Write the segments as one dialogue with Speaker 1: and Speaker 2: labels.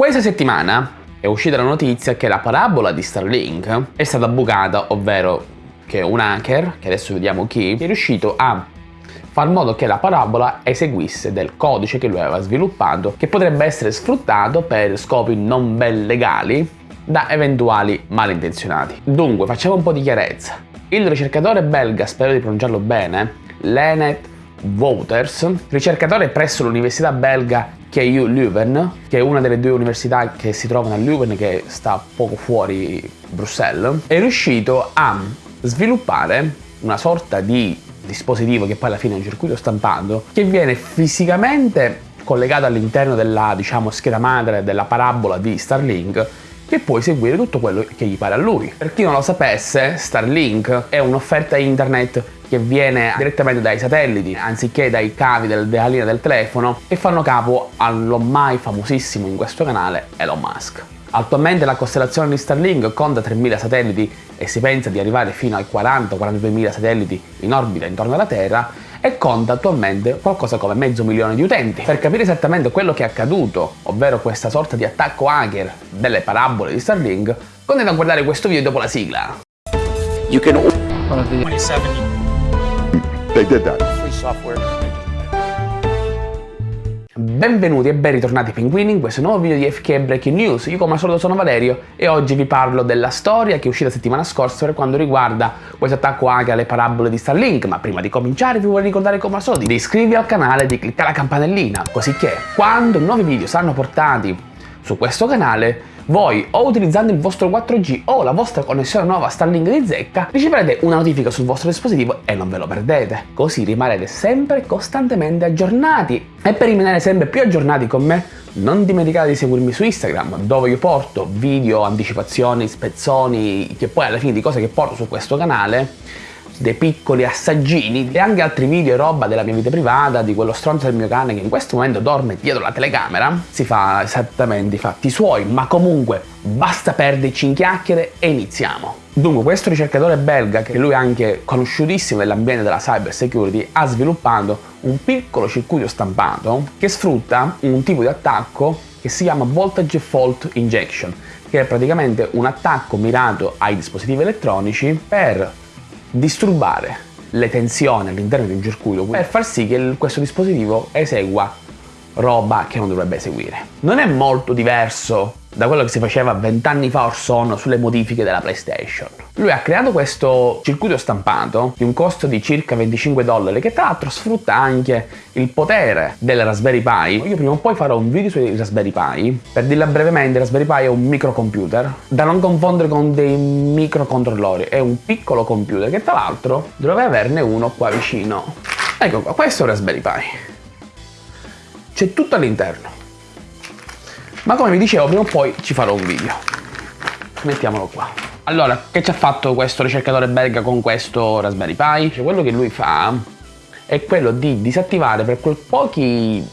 Speaker 1: Questa settimana è uscita la notizia che la parabola di Starlink è stata bucata, ovvero che un hacker, che adesso vediamo chi, è riuscito a far modo che la parabola eseguisse del codice che lui aveva sviluppato che potrebbe essere sfruttato per scopi non ben legali da eventuali malintenzionati. Dunque, facciamo un po' di chiarezza. Il ricercatore belga, spero di pronunciarlo bene, Lenet Wouters, ricercatore presso l'università belga KU Leuven, che è una delle due università che si trovano a Leuven, che sta poco fuori Bruxelles, è riuscito a sviluppare una sorta di dispositivo che poi alla fine è un circuito stampato che viene fisicamente collegato all'interno della diciamo, scheda madre della parabola di Starlink che può eseguire tutto quello che gli pare a lui. Per chi non lo sapesse, Starlink è un'offerta internet che viene direttamente dai satelliti anziché dai cavi del, della linea del telefono e fanno capo all'ormai famosissimo in questo canale Elon Musk. Attualmente la costellazione di Starlink conta 3.000 satelliti e si pensa di arrivare fino ai 40-42.000 satelliti in orbita intorno alla Terra e conta attualmente qualcosa come mezzo milione di utenti. Per capire esattamente quello che è accaduto, ovvero questa sorta di attacco hacker delle parabole di Starlink, continuate a guardare questo video dopo la sigla.
Speaker 2: You can 27
Speaker 3: They did that.
Speaker 2: free software.
Speaker 1: Benvenuti e ben ritornati pinguini in questo nuovo video di FK Breaking News. Io come al solito sono Valerio e oggi vi parlo della storia che è uscita settimana scorsa per quando riguarda questo attacco anche alle parabole di Starlink. Ma prima di cominciare vi vorrei ricordare come al solito di iscrivervi al canale e di cliccare la campanellina così che quando nuovi video saranno portati su questo canale voi o utilizzando il vostro 4G o la vostra connessione nuova Starlink di zecca riceverete una notifica sul vostro dispositivo e non ve lo perdete. Così rimarrete sempre costantemente aggiornati. E per rimanere sempre più aggiornati con me non dimenticate di seguirmi su Instagram dove io porto video, anticipazioni, spezzoni che poi alla fine di cose che porto su questo canale dei piccoli assaggini e anche altri video e roba della mia vita privata, di quello stronzo del mio cane che in questo momento dorme dietro la telecamera, si fa esattamente i fatti suoi, ma comunque basta perderci in chiacchiere e iniziamo. Dunque questo ricercatore belga, che lui è anche conosciutissimo nell'ambiente della cyber security, ha sviluppato un piccolo circuito stampato che sfrutta un tipo di attacco che si chiama Voltage Fault Injection, che è praticamente un attacco mirato ai dispositivi elettronici per disturbare le tensioni all'interno di un circuito per far sì che questo dispositivo esegua roba che non dovrebbe eseguire. Non è molto diverso da quello che si faceva vent'anni fa or sono sulle modifiche della PlayStation. Lui ha creato questo circuito stampato di un costo di circa 25 dollari che tra l'altro sfrutta anche il potere del Raspberry Pi. Io prima o poi farò un video sui Raspberry Pi. Per dirla brevemente, il Raspberry Pi è un microcomputer da non confondere con dei microcontrollori. È un piccolo computer che tra l'altro dovrebbe averne uno qua vicino. Ecco qua, questo è un Raspberry Pi. C'è tutto all'interno ma come vi dicevo prima o poi ci farò un video. Mettiamolo qua. Allora che ci ha fatto questo ricercatore belga con questo Raspberry Pi? Cioè, quello che lui fa è quello di disattivare per pochi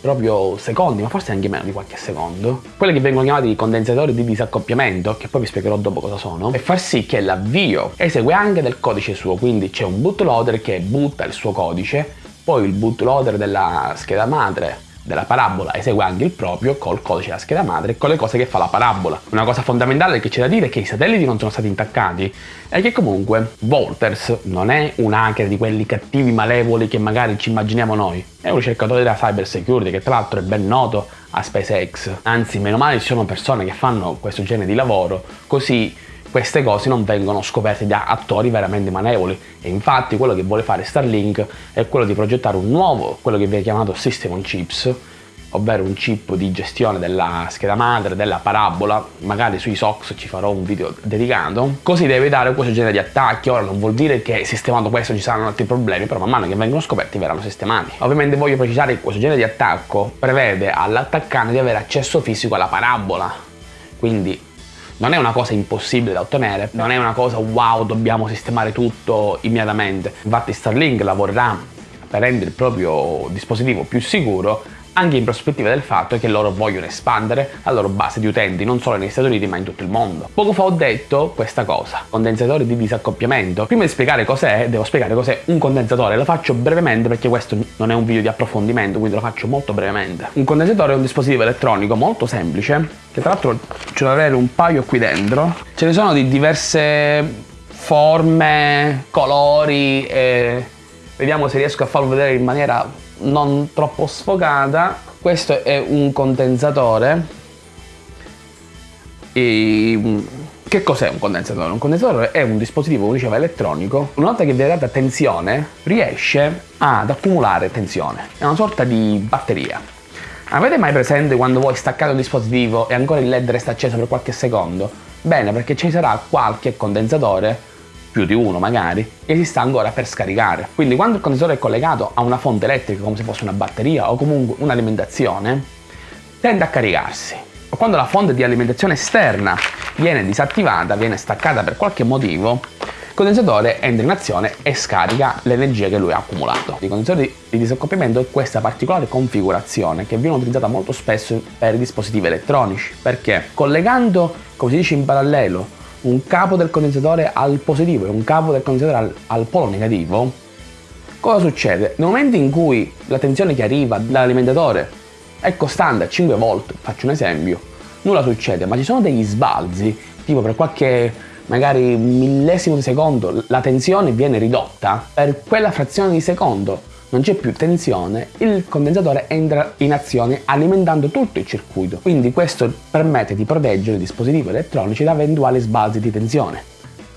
Speaker 1: proprio secondi, ma forse anche meno di qualche secondo, quelli che vengono chiamati condensatori di disaccoppiamento, che poi vi spiegherò dopo cosa sono, e far sì che l'avvio esegue anche del codice suo, quindi c'è un bootloader che butta il suo codice, poi il bootloader della scheda madre della parabola esegue anche il proprio col codice della scheda madre e con le cose che fa la parabola. Una cosa fondamentale che c'è da dire è che i satelliti non sono stati intaccati e che comunque Volters non è un hacker di quelli cattivi malevoli che magari ci immaginiamo noi, è un ricercatore della cyber security che tra l'altro è ben noto a SpaceX. Anzi, meno male ci sono persone che fanno questo genere di lavoro, così queste cose non vengono scoperte da attori veramente manevoli. E infatti quello che vuole fare Starlink è quello di progettare un nuovo, quello che viene chiamato System on Chips, ovvero un chip di gestione della scheda madre, della parabola, magari sui SOX ci farò un video dedicato, così deve dare questo genere di attacchi, ora non vuol dire che sistemato questo ci saranno altri problemi, però man mano che vengono scoperti verranno sistemati. Ovviamente voglio precisare che questo genere di attacco prevede all'attaccante di avere accesso fisico alla parabola, quindi non è una cosa impossibile da ottenere, non è una cosa wow, dobbiamo sistemare tutto immediatamente. Infatti Starlink lavorerà per rendere il proprio dispositivo più sicuro anche in prospettiva del fatto che loro vogliono espandere la loro base di utenti non solo negli Stati Uniti ma in tutto il mondo. Poco fa ho detto questa cosa, condensatore di disaccoppiamento. Prima di spiegare cos'è, devo spiegare cos'è un condensatore, lo faccio brevemente perché questo non è un video di approfondimento, quindi lo faccio molto brevemente. Un condensatore è un dispositivo elettronico molto semplice, che tra l'altro ce ne avere un paio qui dentro. Ce ne sono di diverse forme, colori e vediamo se riesco a farlo vedere in maniera non troppo sfocata. Questo è un condensatore. E che cos'è un condensatore? Un condensatore è un dispositivo, come diceva, elettronico. Una volta che viene data tensione, riesce ad accumulare tensione. È una sorta di batteria. Avete mai presente quando voi staccate un dispositivo e ancora il LED resta acceso per qualche secondo? Bene, perché ci sarà qualche condensatore più di uno magari, che si sta ancora per scaricare. Quindi quando il condensatore è collegato a una fonte elettrica come se fosse una batteria o comunque un'alimentazione, tende a caricarsi. Quando la fonte di alimentazione esterna viene disattivata, viene staccata per qualche motivo, condensatore entra in azione e scarica l'energia che lui ha accumulato. Il condensatore di disaccoppiamento è questa particolare configurazione che viene utilizzata molto spesso per i dispositivi elettronici, perché collegando, come si dice in parallelo, un capo del condensatore al positivo e un capo del condensatore al, al polo negativo, cosa succede? Nel momento in cui la tensione che arriva dall'alimentatore è costante a 5 volt, faccio un esempio, nulla succede, ma ci sono degli sbalzi, tipo per qualche magari millesimo di secondo la tensione viene ridotta, per quella frazione di secondo non c'è più tensione, il condensatore entra in azione alimentando tutto il circuito. Quindi questo permette di proteggere i dispositivi elettronici da eventuali sbalzi di tensione.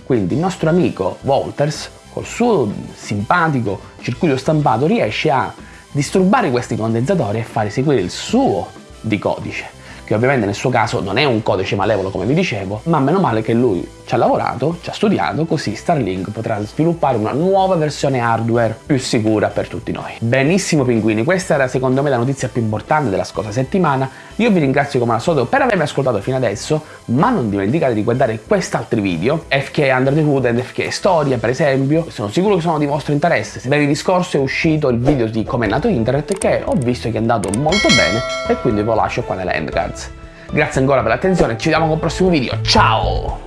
Speaker 1: Quindi il nostro amico Walters, col suo simpatico circuito stampato, riesce a disturbare questi condensatori e far eseguire il suo di codice che ovviamente nel suo caso non è un codice malevolo come vi dicevo, ma meno male che lui ci ha lavorato, ci ha studiato, così Starlink potrà sviluppare una nuova versione hardware più sicura per tutti noi. Benissimo pinguini, questa era secondo me la notizia più importante della scorsa settimana, io vi ringrazio come al solito per avermi ascoltato fino adesso, ma non dimenticate di guardare quest'altri video, FK Under the Hood e FK Storia per esempio, sono sicuro che sono di vostro interesse, se venerdì scorso è uscito il video di come è nato internet che ho visto che è andato molto bene e quindi ve lo lascio qua nelle end cards. Grazie ancora per l'attenzione, ci vediamo con il prossimo video, ciao!